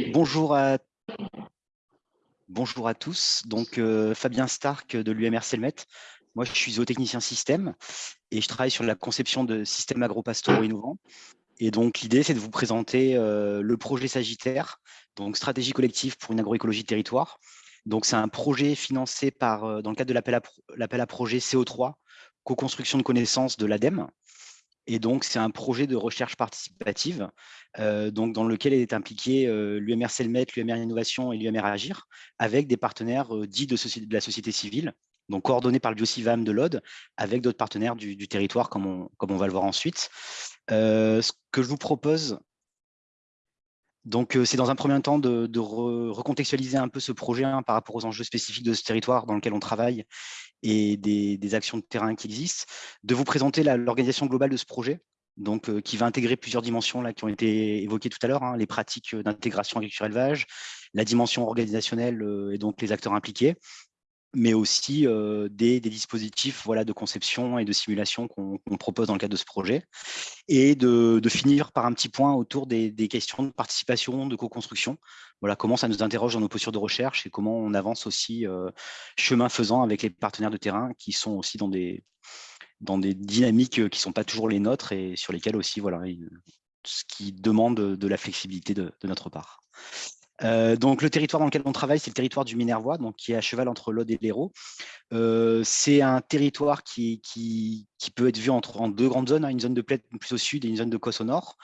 Bonjour à, tous. Donc, euh, Fabien Stark de l'UMR Selmet. Moi, je suis zootechnicien système et je travaille sur la conception de systèmes agro-pastoraux innovants. Et donc, l'idée, c'est de vous présenter euh, le projet Sagittaire, donc stratégie collective pour une agroécologie territoire. Donc, c'est un projet financé par, euh, dans le cadre de l'appel à, à projet CO3, co-construction de connaissances de l'ADEME, et donc, c'est un projet de recherche participative donc dans lequel est impliqué l'UMR Selmet, l'UMR Innovation et l'UMR Agir, avec des partenaires dits de, la société civile, donc coordonnés par le BioCivam de l'Aude, avec d'autres partenaires du, territoire, comme on, va le voir ensuite. ce que je vous propose, donc, c'est dans un premier temps de, recontextualiser un peu ce projet hein, par rapport aux enjeux spécifiques de ce territoire dans lequel on travaille et des, actions de terrain qui existent, de vous présenter l'organisation globale de ce projet, donc qui va intégrer plusieurs dimensions qui ont été évoquées tout à l'heure, hein, les pratiques d'intégration agriculture-élevage, la dimension organisationnelle et donc les acteurs impliqués, mais aussi des, dispositifs voilà, de conception et de simulation qu'on propose dans le cadre de ce projet, et de, finir par un petit point autour des, questions de participation, de co-construction, voilà, comment ça nous interroge dans nos postures de recherche et comment on avance aussi chemin faisant avec les partenaires de terrain qui sont aussi dans des, dans des dynamiques qui ne sont pas toujours les nôtres et sur lesquelles aussi, voilà, ce qui demande de la flexibilité de notre part. Euh, donc, le territoire dans lequel on travaille, c'est le territoire du Minervois, donc qui est à cheval entre l'Aude et l'Hérault. Euh, c'est un territoire qui, peut être vu entre, en deux grandes zones, hein, une zone de plaine plus au sud et une zone de cosse au nord,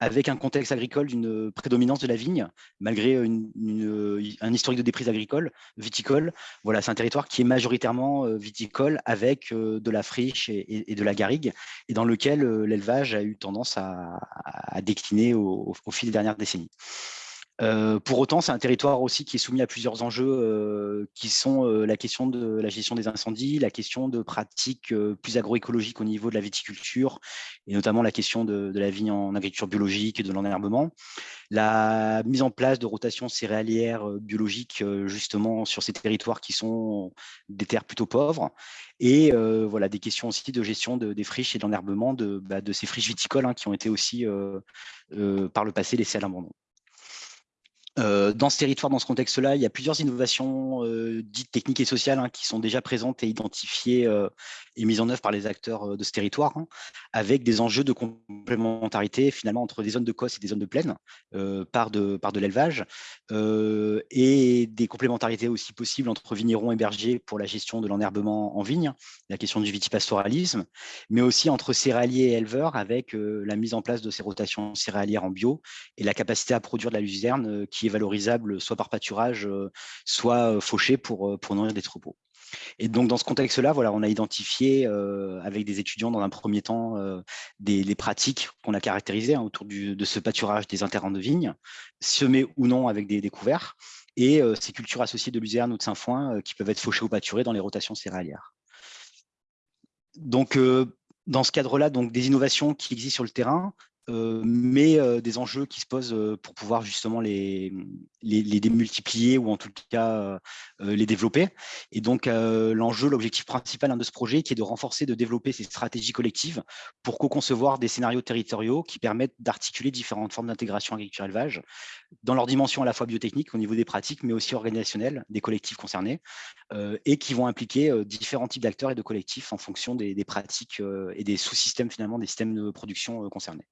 avec un contexte agricole d'une prédominance de la vigne, malgré un historique de déprise agricole, viticole. Voilà, c'est un territoire qui est majoritairement euh, viticole, avec de la friche et, de la garrigue, et dans lequel l'élevage a eu tendance à, décliner au fil des dernières décennies. Pour autant, c'est un territoire aussi qui est soumis à plusieurs enjeux qui sont la question de la gestion des incendies, la question de pratiques plus agroécologiques au niveau de la viticulture, et notamment la question de, la vigne en agriculture biologique et de l'enherbement, la mise en place de rotations céréalières biologiques justement sur ces territoires qui sont des terres plutôt pauvres, et voilà des questions aussi de gestion des friches et de l'enherbement de, bah, ces friches viticoles hein, qui ont été aussi par le passé laissées à l'abandon. Euh, dans ce territoire, dans ce contexte-là, il y a plusieurs innovations euh, dites techniques et sociales hein, qui sont déjà présentes et identifiées euh, et mises en œuvre par les acteurs de ce territoire, hein, avec des enjeux de complémentarité finalement entre des zones de cosse et des zones de plaine par de, par de l'élevage, et des complémentarités aussi possibles entre vignerons et bergers pour la gestion de l'enherbement en vigne, la question du vitipastoralisme, mais aussi entre céréaliers et éleveurs avec la mise en place de ces rotations céréalières en bio et la capacité à produire de la luzerne qui valorisable soit par pâturage, euh, soit euh, fauché pour, euh, pour nourrir des troupeaux. Et donc, dans ce contexte-là, voilà, on a identifié avec des étudiants dans un premier temps des, pratiques qu'on a caractérisées hein, autour de ce pâturage des interrants de vigne, semés ou non avec des découverts, et ces cultures associées de luzerne ou de sainfoin qui peuvent être fauchées ou pâturées dans les rotations céréalières. Donc, dans ce cadre-là, donc des innovations qui existent sur le terrain, mais euh, des enjeux qui se posent euh, pour pouvoir justement les, démultiplier ou en tout cas les développer. Et donc l'enjeu, l'objectif principal hein, de ce projet qui est de renforcer, de développer ces stratégies collectives pour co-concevoir des scénarios territoriaux qui permettent d'articuler différentes formes d'intégration agriculture-élevage dans leur dimension à la fois biotechnique au niveau des pratiques, mais aussi organisationnelle des collectifs concernés et qui vont impliquer différents types d'acteurs et de collectifs en fonction des pratiques et des sous-systèmes finalement des systèmes de production concernés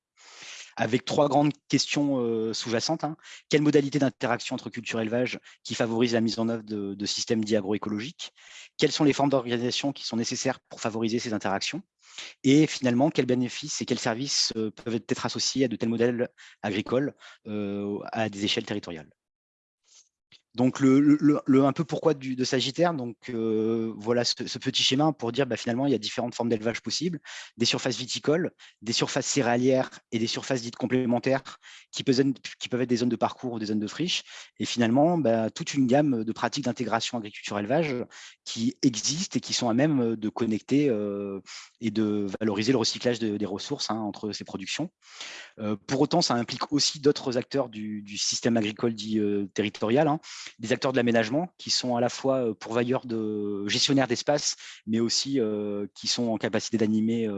avec trois grandes questions euh, sous-jacentes. Hein. Quelle modalité d'interaction entre culture et élevage qui favorise la mise en œuvre de, systèmes dits agroécologiques? Quelles sont les formes d'organisation qui sont nécessaires pour favoriser ces interactions? Et finalement, quels bénéfices et quels services euh, peuvent être associés à de tels modèles agricoles euh, à des échelles territoriales? Donc, le, un peu pourquoi du, de Sagittaire, donc euh, voilà ce, petit schéma pour dire bah, finalement il y a différentes formes d'élevage possibles, des surfaces viticoles, des surfaces céréalières et des surfaces dites complémentaires qui peuvent, qui peuvent être des zones de parcours ou des zones de friche, et finalement bah, toute une gamme de pratiques d'intégration agriculture-élevage qui existent et qui sont à même de connecter euh, et de valoriser le recyclage des ressources hein, entre ces productions. Euh, pour autant, ça implique aussi d'autres acteurs du, système agricole dit territorial, hein, des acteurs de l'aménagement qui sont à la fois pourvoyeurs de gestionnaires d'espace, mais aussi qui sont en capacité d'animer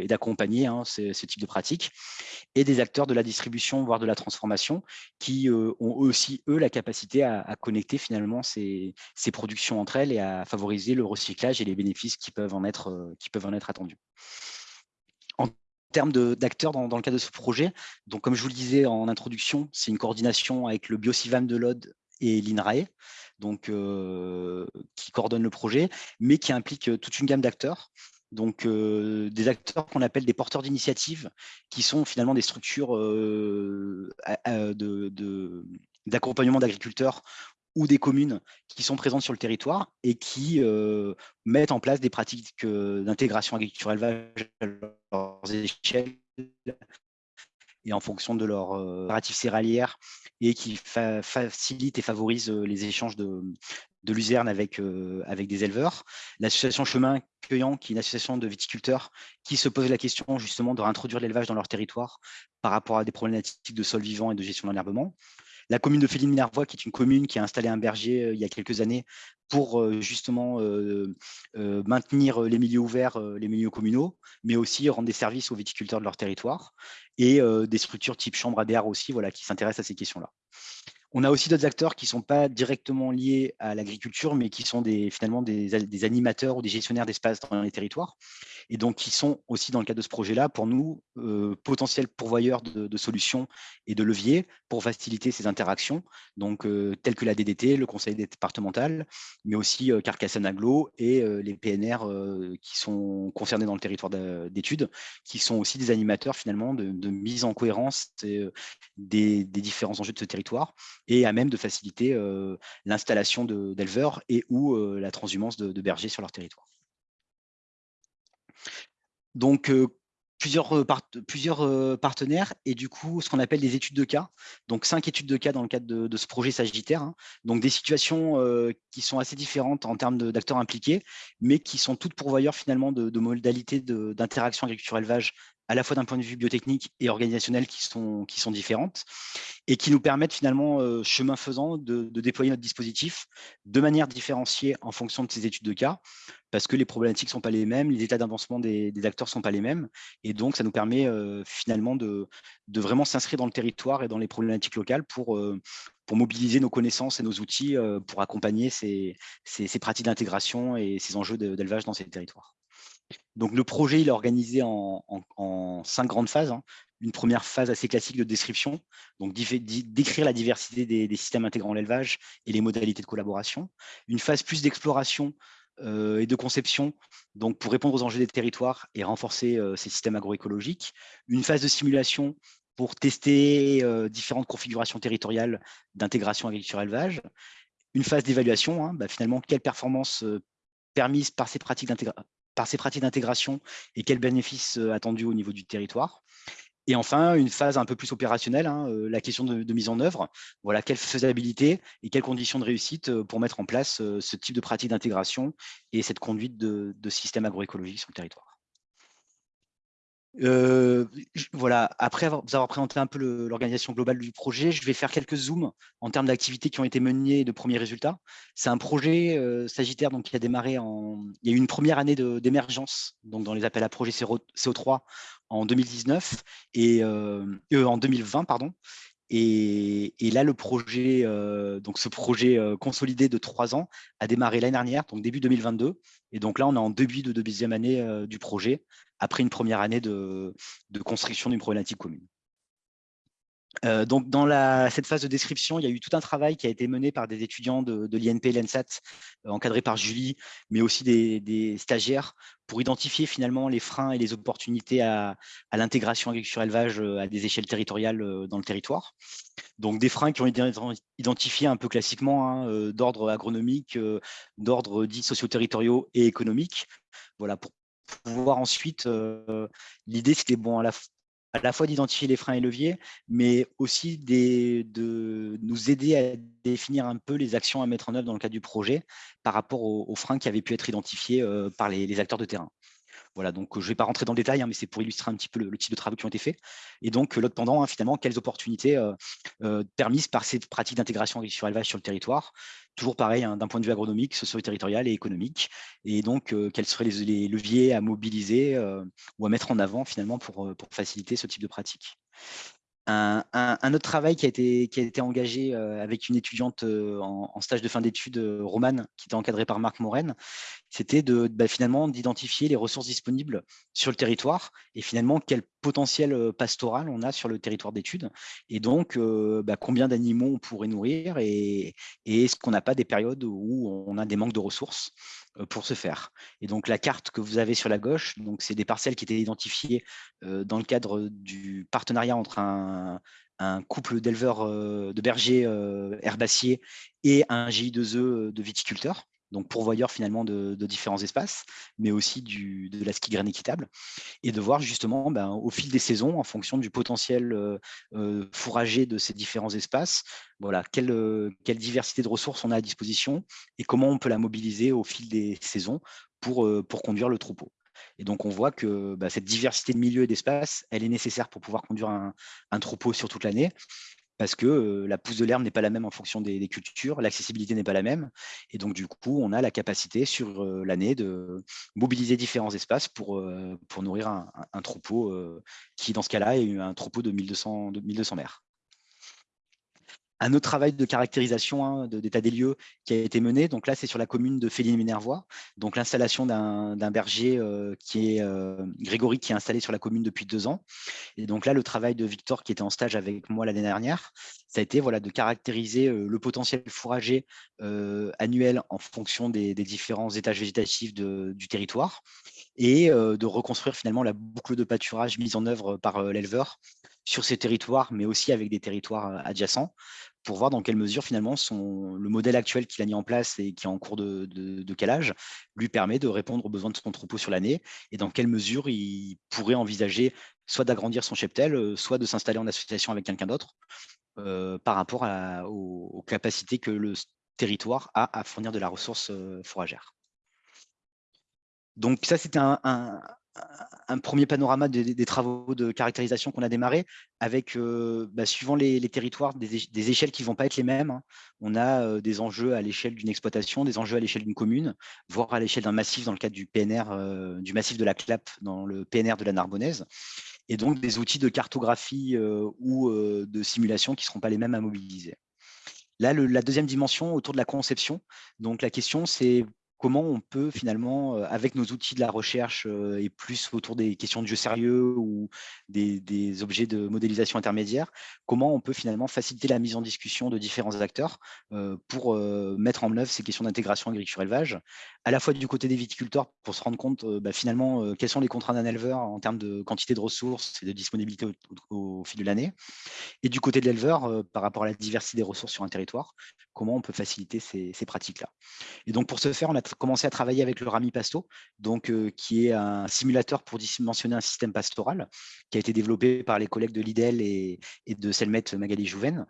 et d'accompagner hein, ce, type de pratique, et des acteurs de la distribution, voire de la transformation, qui ont aussi, eux, la capacité à, connecter finalement ces, productions entre elles et à favoriser le recyclage et les bénéfices qui peuvent en être, qui peuvent en termes d'acteurs dans, le cadre de ce projet, donc comme je vous le disais en introduction, c'est une coordination avec le BioCivam de l'Aude et l'INRAE, donc euh, qui coordonne le projet, mais qui implique euh, toute une gamme d'acteurs. Donc, euh, des acteurs qu'on appelle des porteurs d'initiatives, qui sont finalement des structures d'accompagnement d'agriculteurs ou des communes qui sont présentes sur le territoire et qui mettent en place des pratiques d'intégration agriculture-élevage à leurs échelles et en fonction de leur narrative céréalière et qui facilitent et favorisent les échanges de, de luzerne avec, avec des éleveurs. L'association Chemin Cueillant, qui est une association de viticulteurs qui se pose la question justement de réintroduire l'élevage dans leur territoire par rapport à des problématiques de sol vivant et de gestion d'enherbement. La commune de Féline-Minervois, qui est une commune qui a installé un berger euh, il y a quelques années pour euh, justement euh, maintenir les milieux ouverts, les milieux communaux, mais aussi rendre des services aux viticulteurs de leur territoire, et des structures type chambre ADR aussi, voilà, qui s'intéressent à ces questions-là. On a aussi d'autres acteurs qui ne sont pas directement liés à l'agriculture, mais qui sont des, finalement des, animateurs ou des gestionnaires d'espace dans les territoires, et donc qui sont aussi dans le cadre de ce projet-là, pour nous, euh, potentiels pourvoyeurs de, solutions et de leviers pour faciliter ces interactions, donc euh, tels que la DDT, le conseil départemental, mais aussi euh, Carcassonne Aglo et les PNR qui sont concernés dans le territoire d'études, qui sont aussi des animateurs finalement de, mise en cohérence des différents enjeux de ce territoire et à même de faciliter l'installation d'éleveurs et ou la transhumance de, bergers sur leur territoire. Donc, plusieurs, partenaires et du coup, ce qu'on appelle des études de cas. Donc, cinq études de cas dans le cadre de, ce projet Sagittaire. Hein. Donc, des situations qui sont assez différentes en termes d'acteurs impliqués, mais qui sont toutes pourvoyeurs finalement de modalités d'interaction agriculture-élevage à la fois d'un point de vue biotechnique et organisationnel qui sont, qui sont différentes et qui nous permettent finalement, euh, chemin faisant, de, déployer notre dispositif de manière différenciée en fonction de ces études de cas, parce que les problématiques ne sont pas les mêmes, les états d'avancement des, acteurs ne sont pas les mêmes, et donc ça nous permet euh, finalement de, de vraiment s'inscrire dans le territoire et dans les problématiques locales pour, euh, pour mobiliser nos connaissances et nos outils pour accompagner ces, ces, ces pratiques d'intégration et ces enjeux d'élevage dans ces territoires. Donc, le projet il est organisé en, cinq grandes phases. Hein. Une première phase assez classique de description, donc décrire la diversité des, systèmes intégrant l'élevage et les modalités de collaboration. Une phase plus d'exploration euh, et de conception, donc pour répondre aux enjeux des territoires et renforcer euh, ces systèmes agroécologiques. Une phase de simulation pour tester euh, différentes configurations territoriales d'intégration agriculture-élevage. Une phase d'évaluation, hein, bah, finalement, quelle performance permise par ces pratiques d'intégration par ces pratiques d'intégration et quels bénéfices euh, attendus au niveau du territoire. Et enfin, une phase un peu plus opérationnelle, hein, euh, la question de, mise en œuvre. Voilà, quelle faisabilité et quelles conditions de réussite euh, pour mettre en place ce type de pratique d'intégration et cette conduite de, de systèmes agroécologiques sur le territoire voilà, après vous avoir présenté un peu l'organisation globale du projet, je vais faire quelques zooms en termes d'activités qui ont été menées et de premiers résultats. C'est un projet Sagittaire donc, qui a démarré en... Il y a eu une première année d'émergence donc dans les appels à projets CO3 en 2019 et en 2020, pardon. Et, là, le projet, donc ce projet consolidé de trois ans a démarré l'année dernière, donc début 2022. Et donc là, on est en début de deuxième année du projet après une première année de, construction d'une problématique commune. Euh, donc, dans cette phase de description, il y a eu tout un travail qui a été mené par des étudiants de, l'INP et l'ENSAT, euh, encadrés par Julie, mais aussi des, stagiaires, pour identifier finalement les freins et les opportunités à, l'intégration agriculture-élevage euh, à des échelles territoriales dans le territoire. Donc, des freins qui ont été identifiés un peu classiquement, hein, d'ordre agronomique, d'ordre dit socio-territoriaux et économiques, voilà, pour pouvoir ensuite, euh, l'idée c'était bon à la, à la fois d'identifier les freins et leviers, mais aussi de nous aider à définir un peu les actions à mettre en œuvre dans le cadre du projet par rapport aux, freins qui avaient pu être identifiés euh, par les, acteurs de terrain. Voilà, donc je ne vais pas rentrer dans le détail, hein, mais c'est pour illustrer un petit peu le, type de travaux qui ont été faits. Et donc l'autre pendant, hein, finalement, quelles opportunités permises par ces pratiques d'intégration sur élevage sur le territoire? Toujours pareil, hein, d'un point de vue agronomique, socio-territorial et économique. Et donc, quels seraient les, leviers à mobiliser ou à mettre en avant finalement pour, pour faciliter ce type de pratique? Un, autre travail qui a été, engagé avec une étudiante en, stage de fin d'études, Romane, qui était encadrée par Marc Moren, c'était bah, finalement d'identifier les ressources disponibles sur le territoire et finalement quel potentiel pastoral on a sur le territoire d'études. Et donc bah, combien d'animaux on pourrait nourrir et est-ce qu'on n'a pas des périodes où on a des manques de ressources? Pour ce faire. Et donc la carte que vous avez sur la gauche, c'est des parcelles qui étaient identifiées dans le cadre du partenariat entre un, couple d'éleveurs de bergers herbaciers et un GI2E de viticulteurs donc pourvoyeur finalement de, différents espaces, mais aussi de la ski graine équitable, et de voir justement ben, au fil des saisons, en fonction du potentiel euh, euh, fourragé de ces différents espaces, voilà, quelle, euh, quelle, diversité de ressources on a à disposition et comment on peut la mobiliser au fil des saisons pour, pour conduire le troupeau. Et donc, on voit que bah, cette diversité de milieux et d'espaces, elle est nécessaire pour pouvoir conduire un troupeau sur toute l'année parce que la pousse de l'herbe n'est pas la même en fonction des, cultures, l'accessibilité n'est pas la même. Et donc, du coup, on a la capacité sur l'année de mobiliser différents espaces pour, nourrir un, troupeau qui, dans ce cas-là, est un troupeau de 1200, de 1200 mères un autre travail de caractérisation hein, d'état des lieux qui a été mené. Donc là, c'est sur la commune de Féline-Minervois. Donc l'installation d'un berger euh, qui est euh, Grégory, qui est installé sur la commune depuis deux ans. Et donc là, le travail de Victor, qui était en stage avec moi l'année dernière, ça a été voilà, de caractériser euh, le potentiel fourrager annuel en fonction des, différents étages végétatifs du territoire et de reconstruire finalement la boucle de pâturage mise en œuvre par l'éleveur sur ces territoires, mais aussi avec des territoires adjacents, pour voir dans quelle mesure finalement le modèle actuel qu'il a mis en place et qui est en cours de, calage lui permet de répondre aux besoins de son troupeau sur l'année et dans quelle mesure il pourrait envisager soit d'agrandir son cheptel, soit de s'installer en association avec quelqu'un d'autre par rapport aux, capacités que le territoire a à fournir de la ressource fourragère. Donc ça, c'était un premier panorama des, travaux de caractérisation qu'on a démarré avec, euh, bah, suivant les, territoires, des, échelles qui ne vont pas être les mêmes. Hein. On a euh, des enjeux à l'échelle d'une exploitation, des enjeux à l'échelle d'une commune, voire à l'échelle d'un massif dans le cadre du PNR, euh, du massif de la Clappe dans le PNR de la Narbonnaise. Et donc des outils de cartographie ou de simulation qui ne seront pas les mêmes à mobiliser. Là, la deuxième dimension autour de la conception. Donc la question, c'est comment on peut finalement, avec nos outils de la recherche et plus autour des questions de jeu sérieux ou des, objets de modélisation intermédiaire, comment on peut finalement faciliter la mise en discussion de différents acteurs pour mettre en œuvre ces questions d'intégration agriculture-élevage, à la fois du côté des viticulteurs pour se rendre compte bah, finalement quelles sont les contraintes d'un éleveur en termes de quantité de ressources et de disponibilité au, fil de l'année, et du côté de l'éleveur par rapport à la diversité des ressources sur un territoire, comment on peut faciliter ces, ces pratiques-là. Et donc pour ce faire, on a commencé à travailler avec le Rami Pasto, donc, qui est un simulateur pour dimensionner un système pastoral, qui a été développé par les collègues de l'IDEL et, de Selmet Magali Jouven.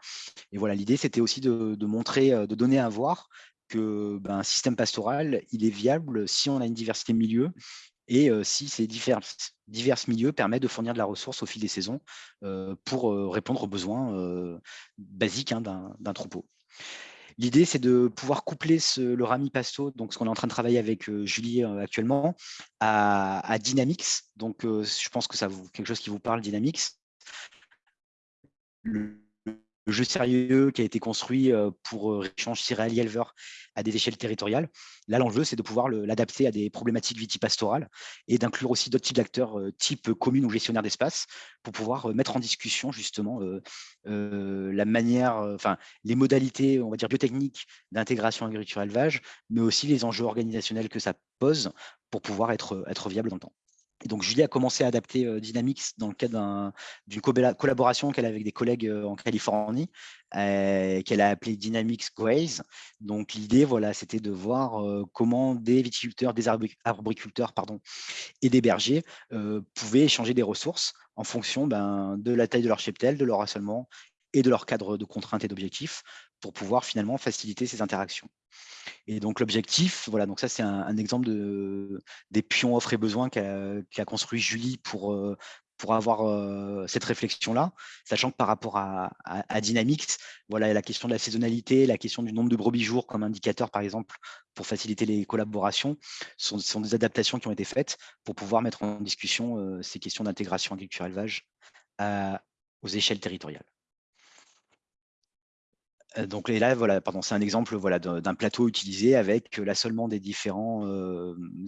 Et voilà, l'idée, c'était aussi de, montrer, de donner à voir que ben, un système pastoral, il est viable si on a une diversité de milieux et si ces divers, divers milieux permettent de fournir de la ressource au fil des saisons pour répondre aux besoins basiques hein, d'un troupeau. L'idée, c'est de pouvoir coupler le Rami Pasto, donc ce qu'on est en train de travailler avec euh, Julie euh, actuellement, à, Dynamics. Donc, euh, je pense que ça vous, quelque chose qui vous parle, Dynamics jeu sérieux qui a été construit pour échanger céréalier éleveur à des échelles territoriales. Là, l'enjeu, c'est de pouvoir l'adapter à des problématiques vitipastorales et d'inclure aussi d'autres types d'acteurs type commune ou gestionnaire d'espace pour pouvoir mettre en discussion justement la manière, enfin les modalités, on va dire biotechniques d'intégration agriculture-élevage, mais aussi les enjeux organisationnels que ça pose pour pouvoir être, être viable dans le temps donc, Julie a commencé à adapter Dynamics dans le cadre d'une collaboration qu'elle a avec des collègues en Californie, qu'elle a appelée Dynamics Graze. Donc, l'idée, voilà, c'était de voir comment des viticulteurs, des arboriculteurs et des bergers pouvaient échanger des ressources en fonction ben, de la taille de leur cheptel, de leur assolement et de leur cadre de contraintes et d'objectifs pour pouvoir finalement faciliter ces interactions. Et donc l'objectif, voilà, donc ça c'est un, exemple de, des pions offres et besoins qu'a construit Julie pour, euh, pour avoir euh, cette réflexion-là, sachant que par rapport à, Dynamics, voilà, la question de la saisonnalité, la question du nombre de brebis jours comme indicateur, par exemple, pour faciliter les collaborations, sont, sont des adaptations qui ont été faites pour pouvoir mettre en discussion euh, ces questions d'intégration agriculture-élevage aux échelles territoriales. Euh, donc là, voilà, pardon, c'est un exemple voilà, d'un plateau utilisé avec l'assolement des différents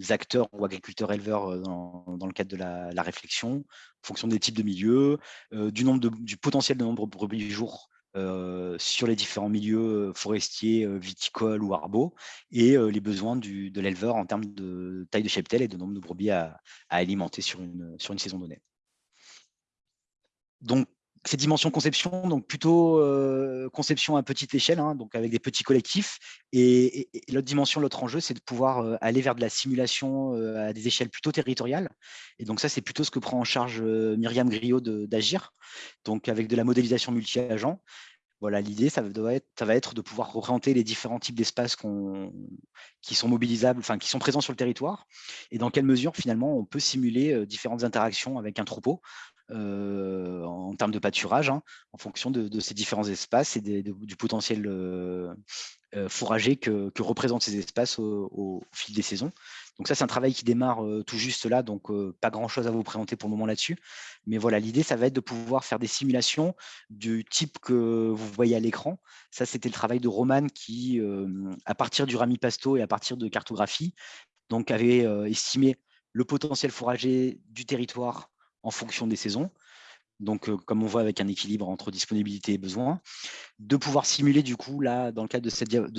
acteurs ou agriculteurs-éleveurs dans, le cadre de la, réflexion, en fonction des types de milieux, du, nombre de, du potentiel de nombre de brebis jours sur les différents milieux forestiers, viticoles ou arbaux, et les besoins de l'éleveur en termes de taille de cheptel et de nombre de brebis à, à alimenter sur une, sur une saison donnée. Donc, ces dimensions conception, donc plutôt euh, conception à petite échelle, hein, donc avec des petits collectifs. Et, l'autre dimension, l'autre enjeu, c'est de pouvoir euh, aller vers de la simulation euh, à des échelles plutôt territoriales. Et donc ça, c'est plutôt ce que prend en charge Myriam Griot d'Agir, donc avec de la modélisation multi-agent. Voilà, l'idée, ça, va être de pouvoir représenter les différents types d'espaces qui sont mobilisables, enfin qui sont présents sur le territoire, et dans quelle mesure finalement on peut simuler différentes interactions avec un troupeau. Euh, en termes de pâturage, hein, en fonction de, ces différents espaces et du potentiel euh, euh, fourrager que, représentent ces espaces au, fil des saisons. Donc ça, c'est un travail qui démarre tout juste là, donc pas grand-chose à vous présenter pour le moment là-dessus. Mais voilà, l'idée, ça va être de pouvoir faire des simulations du type que vous voyez à l'écran. Ça, c'était le travail de Roman qui, à partir du rami-pasto et à partir de cartographie, donc avait estimé le potentiel fourrager du territoire en fonction des saisons. Donc, euh, comme on voit avec un équilibre entre disponibilité et besoin, de pouvoir simuler du coup, là, dans le cadre de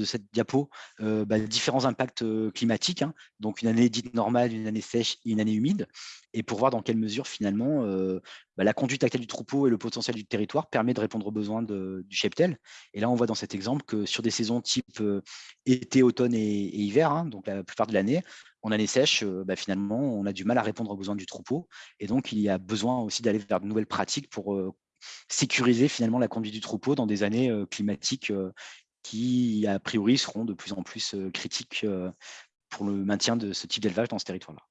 cette, diapo, euh, bah, différents impacts euh, climatiques, hein. donc une année dite normale, une année sèche et une année humide, et pour voir dans quelle mesure finalement bah, la conduite actuelle du troupeau et le potentiel du territoire permet de répondre aux besoins du cheptel. Et là, on voit dans cet exemple que sur des saisons type été, automne et, hiver, hein, donc la plupart de l'année, en année sèche, bah, finalement, on a du mal à répondre aux besoins du troupeau. Et donc, il y a besoin aussi d'aller vers de nouvelles pratiques pour sécuriser finalement la conduite du troupeau dans des années climatiques qui, a priori, seront de plus en plus critiques pour le maintien de ce type d'élevage dans ce territoire-là.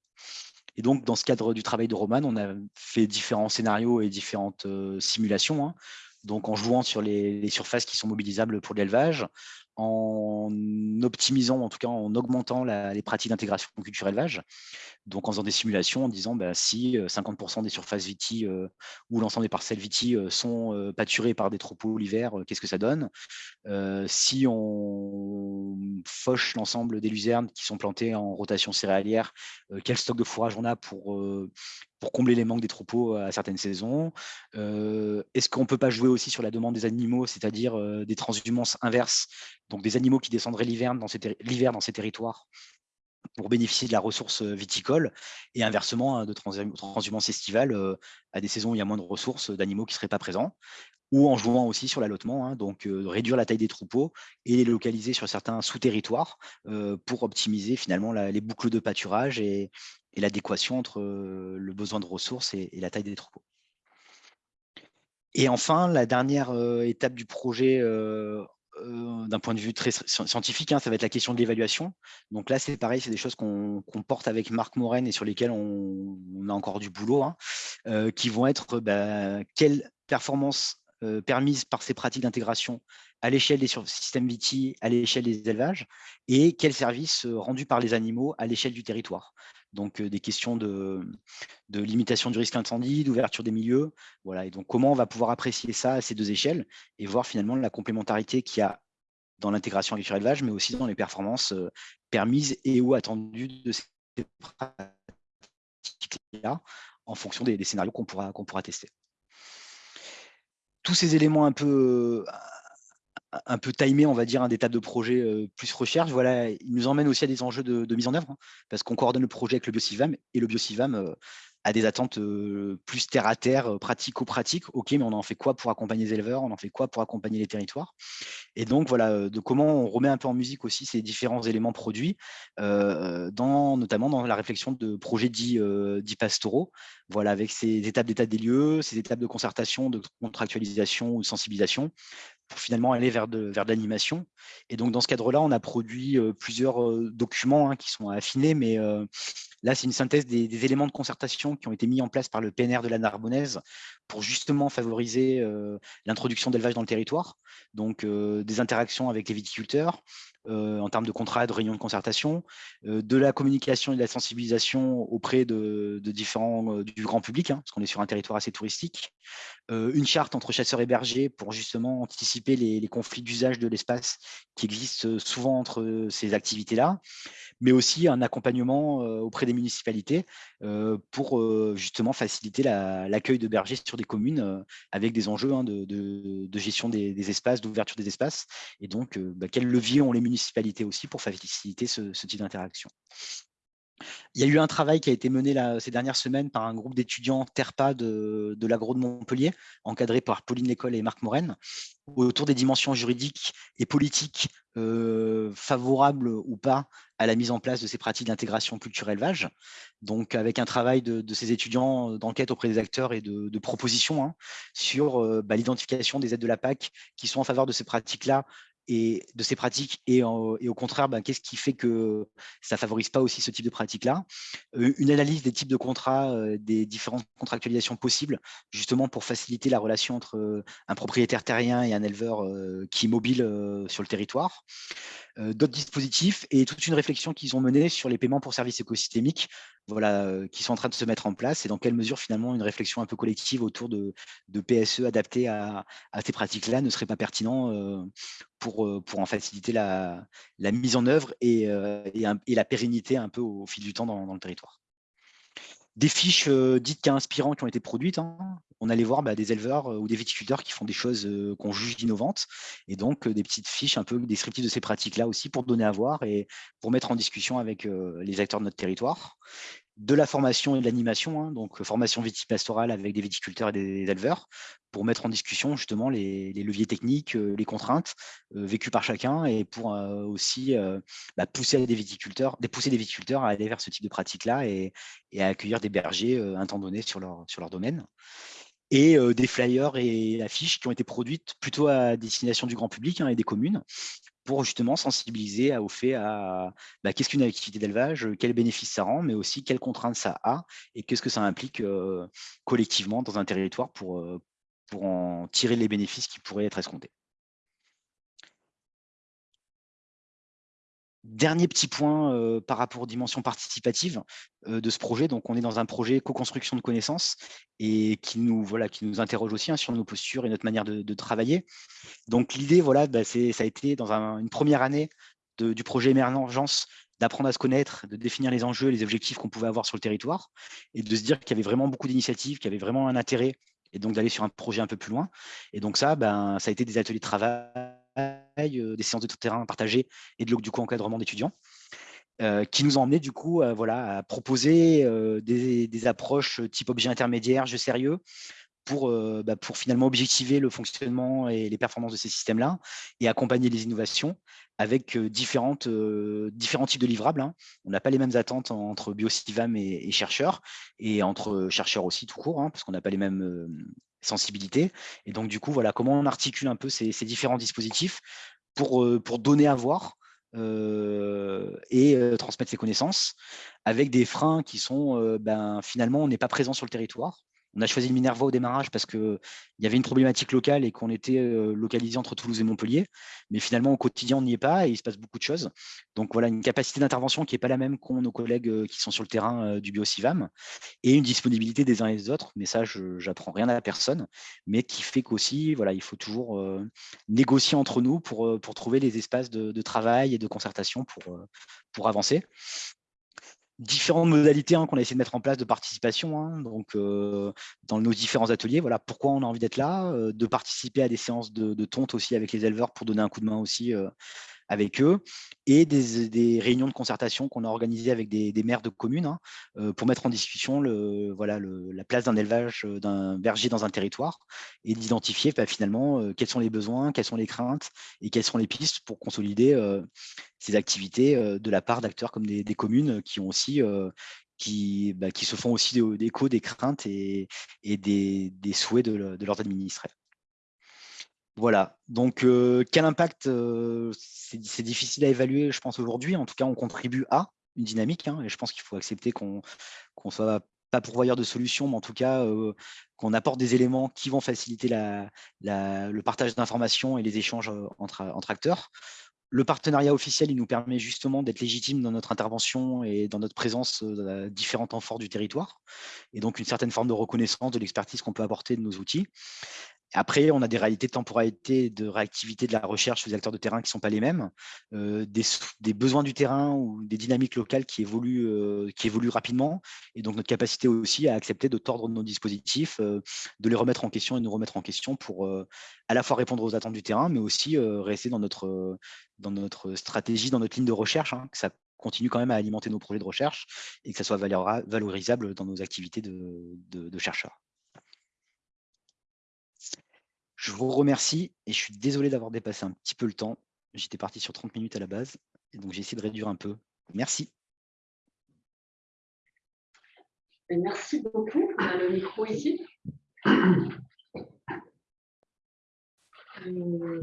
Et donc, dans ce cadre du travail de Roman, on a fait différents scénarios et différentes simulations. Hein. Donc, en jouant sur les, surfaces qui sont mobilisables pour l'élevage, en optimisant, en tout cas en augmentant les pratiques d'intégration culture-élevage, donc en faisant des simulations, en disant bah, si 50% euh, des surfaces viti euh, ou l'ensemble des parcelles viti euh, sont pâturées par des troupeaux l'hiver, qu'est-ce que ça donne? Si on fauche l'ensemble des luzernes qui sont plantées en rotation céréalière, quel stock de fourrage on a pour, pour combler les manques des troupeaux à certaines saisons? Est-ce qu'on ne peut pas jouer aussi sur la demande des animaux, c'est-à-dire des transhumances inverses, donc des animaux qui descendraient l'hiver dans, ces territoires pour bénéficier de la ressource viticole et inversement hein, de transhumance estivale à des saisons où il y a moins de ressources d'animaux qui ne seraient pas présents ou en jouant aussi sur l'allotement, hein, donc réduire la taille des troupeaux et les localiser sur certains sous-territoires pour optimiser finalement les boucles de pâturage et, l'adéquation entre le besoin de ressources et, la taille des troupeaux. Et enfin, la dernière étape du projet euh, d'un point de vue très scientifique, hein, ça va être la question de l'évaluation. Donc là, c'est pareil, c'est des choses qu'on porte avec Marc Morène et sur lesquelles on, a encore du boulot, hein, euh, qui vont être bah, quelles performances euh, permises par ces pratiques d'intégration à l'échelle des systèmes VITI, à l'échelle des élevages, et quels services rendus par les animaux à l'échelle du territoire donc des questions de, limitation du risque d'incendie, d'ouverture des milieux. Voilà. Et donc, comment on va pouvoir apprécier ça à ces deux échelles et voir finalement la complémentarité qu'il y a dans l'intégration agriculture élevage, mais aussi dans les performances permises et ou attendues de ces pratiques-là en fonction des, scénarios qu'on pourra, qu'on pourra tester. Tous ces éléments un peu, un peu timé, on va dire, un des de projet plus recherche, voilà, il nous emmène aussi à des enjeux de, mise en œuvre, hein, parce qu'on coordonne le projet avec le BioCivam, et le BioCivam à des attentes plus terre à terre, pratico-pratiques. OK, mais on en fait quoi pour accompagner les éleveurs? On en fait quoi pour accompagner les territoires? Et donc, voilà, de comment on remet un peu en musique aussi ces différents éléments produits, notamment dans la réflexion de projets dits, dits pastoraux, voilà, avec ces étapes d'état des lieux, ces étapes de concertation, de contractualisation ou de sensibilisation, pour finalement aller vers de, l'animation. Et donc, dans ce cadre-là, on a produit plusieurs documents hein, qui sont affinés, mais là, c'est une synthèse des, éléments de concertation qui ont été mis en place par le PNR de la Narbonnaise pour justement favoriser l'introduction d'élevage dans le territoire. Donc, des interactions avec les viticulteurs, en termes de contrats, de réunions de concertation, de la communication et de la sensibilisation auprès de, différents du grand public, hein, parce qu'on est sur un territoire assez touristique, une charte entre chasseurs et bergers pour justement anticiper les, les conflits d'usage de l'espace qui existent souvent entre ces activités-là, mais aussi un accompagnement auprès des municipalités pour justement faciliter l'accueil de bergers sur des communes avec des enjeux hein, de, gestion des, espaces, d'ouverture des espaces, et donc bah, quels leviers ont les municipalités aussi pour faciliter ce, type d'interaction? Il y a eu un travail qui a été mené ces dernières semaines par un groupe d'étudiants TERPA de, l'agro de Montpellier, encadré par Pauline Lécole et Marc Morène, autour des dimensions juridiques et politiques favorables ou pas à la mise en place de ces pratiques d'intégration culture-élevage. Donc, avec un travail de, ces étudiants d'enquête auprès des acteurs et de, propositions hein, sur bah, l'identification des aides de la PAC qui sont en faveur de ces pratiques-là et de ces pratiques et, au contraire, ben, qu'est-ce qui fait que ça ne favorise pas aussi ce type de pratique-là? Une analyse des types de contrats, des différentes contractualisations possibles, justement pour faciliter la relation entre un propriétaire terrien et un éleveur qui est mobile sur le territoire. D'autres dispositifs et toute une réflexion qu'ils ont menée sur les paiements pour services écosystémiques, voilà, qui sont en train de se mettre en place et dans quelle mesure finalement une réflexion un peu collective autour de, PSE adaptée à, ces pratiques-là ne serait pas pertinent pour, pour en faciliter la, mise en œuvre et, la pérennité un peu au fil du temps dans le territoire des fiches dites cas inspirants qui ont été produites. Hein. On allait voir bah, des éleveurs ou des viticulteurs qui font des choses qu'on juge innovantes, et donc des petites fiches un peu descriptives de ces pratiques-là aussi pour donner à voir et pour mettre en discussion avec les acteurs de notre territoire. De la formation et de l'animation, hein, donc formation viticipastorale avec des viticulteurs et des éleveurs, pour mettre en discussion justement les, leviers techniques, les contraintes vécues par chacun et pour aussi bah, pousser des viticulteurs, à aller vers ce type de pratique-là et, à accueillir des bergers un temps donné sur leur, sur leur domaine et des flyers et affiches qui ont été produites plutôt à destination du grand public hein, et des communes pour justement sensibiliser au fait à bah, qu'est-ce qu'une activité d'élevage, quels bénéfices ça rend, mais aussi quelles contraintes ça a et qu'est-ce que ça implique collectivement dans un territoire pour, pour en tirer les bénéfices qui pourraient être escomptés. Dernier petit point par rapport aux dimensions participatives de ce projet. Donc, on est dans un projet co-construction de connaissances et qui nous, interroge aussi hein, sur nos postures et notre manière de, travailler. Donc, l'idée, voilà, bah, ça a été dans une première année du projet Émergence d'apprendre à se connaître, de définir les enjeux et les objectifs qu'on pouvait avoir sur le territoire et de se dire qu'il y avait vraiment beaucoup d'initiatives, qu'il y avait vraiment un intérêt et donc d'aller sur un projet un peu plus loin. Et donc ça, ben, ça a été des ateliers de travail des séances de terrain partagées et de, du coup encadrement d'étudiants. qui nous ont emmené du coup voilà, à proposer des, approches type objet intermédiaire, jeu sérieux, pour, bah, pour finalement objectiver le fonctionnement et les performances de ces systèmes-là et accompagner les innovations avec différentes, différents types de livrables. Hein. On n'a pas les mêmes attentes entre biocivam et, et, chercheurs, et entre chercheurs aussi tout court, hein, parce qu'on n'a pas les mêmes sensibilité. Et donc, du coup, voilà comment on articule un peu ces, différents dispositifs pour, pour donner à voir et transmettre ses connaissances avec des freins qui sont, ben, finalement, on n'est pas présent sur le territoire. On a choisi le Minerva au démarrage parce qu'il y avait une problématique locale et qu'on était localisé entre Toulouse et Montpellier. Mais finalement, au quotidien, on n'y est pas et il se passe beaucoup de choses. Donc voilà, une capacité d'intervention qui n'est pas la même qu'ont nos collègues qui sont sur le terrain du BioCivam et une disponibilité des uns et des autres. Mais ça, je n'apprends rien à personne, mais qui fait qu'aussi, voilà, il faut toujours négocier entre nous pour, trouver les espaces de, travail et de concertation pour avancer différentes modalités hein, qu'on a essayé de mettre en place de participation hein, donc, dans nos différents ateliers. Voilà pourquoi on a envie d'être là, de participer à des séances de, tonte aussi avec les éleveurs pour donner un coup de main aussi avec eux et des, réunions de concertation qu'on a organisées avec des, maires de communes hein, pour mettre en discussion la place d'un élevage, d'un berger dans un territoire et d'identifier bah, finalement quels sont les besoins, quelles sont les craintes et quelles sont les pistes pour consolider ces activités de la part d'acteurs comme des, communes bah, qui se font aussi d'écho des craintes et, et des, souhaits de, de leurs administrés. Voilà, donc quel impact, c'est difficile à évaluer, je pense, aujourd'hui. En tout cas, on contribue à une dynamique, hein, et je pense qu'il faut accepter qu'on ne soit pas pourvoyeur de solutions, mais en tout cas, qu'on apporte des éléments qui vont faciliter le partage d'informations et les échanges entre, entre acteurs. Le partenariat officiel, il nous permet justement d'être légitime dans notre intervention et dans notre présence à différents temps forts du territoire, et donc une certaine forme de reconnaissance de l'expertise qu'on peut apporter de nos outils. Après, on a des réalités de temporalité, de réactivité de la recherche sur les acteurs de terrain qui ne sont pas les mêmes, euh, des, besoins du terrain ou des dynamiques locales qui évoluent, euh, qui évoluent rapidement, et donc notre capacité aussi à accepter de tordre nos dispositifs, euh, de les remettre en question et nous remettre en question pour à la fois répondre aux attentes du terrain, mais aussi rester dans notre, dans notre stratégie, dans notre ligne de recherche, hein, que ça continue quand même à alimenter nos projets de recherche et que ça soit valorisable dans nos activités de chercheurs. Je vous remercie et je suis désolé d'avoir dépassé un petit peu le temps. J'étais parti sur 30 minutes à la base, et donc j'ai essayé de réduire un peu. Merci. Merci beaucoup. On a le micro ici. Euh,